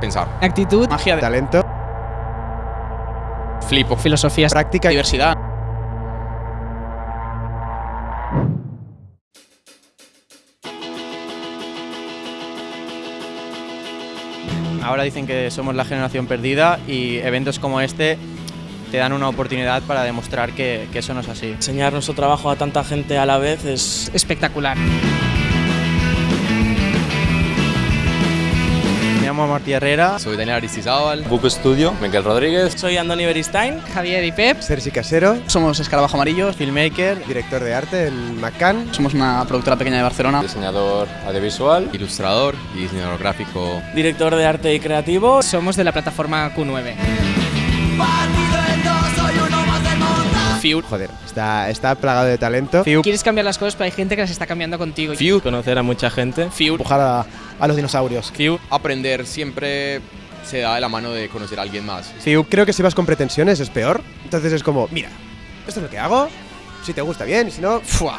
Pensar. Actitud, Magia de talento, Flipo. filosofía, práctica diversidad. Ahora dicen que somos la generación perdida y eventos como este te dan una oportunidad para demostrar que, que eso no es así. Enseñar nuestro trabajo a tanta gente a la vez es espectacular. Llamo Martí Herrera. Soy Daniel Aristizábal. Book Studio, Miguel Rodríguez. Soy Andoni Beristain. Javier y Pep, Sergi Casero, Somos Escarabajo Amarillo, filmmaker. director de arte en Macan. Somos una productora pequeña de Barcelona. diseñador audiovisual. Ilustrador y diseñador gráfico. Director de arte y creativo. somos de la plataforma Q9. Fiu. Joder, está, está plagado de talento. Fiu. Quieres cambiar las cosas, pero hay gente que las está cambiando contigo. Fiu. Conocer a mucha gente. Fiu. Empujar a, a los dinosaurios. Fiu. Aprender siempre se da de la mano de conocer a alguien más. Fiu, creo que si vas con pretensiones es peor. Entonces es como, mira, esto es lo que hago. Si te gusta bien y si no, ¡fua!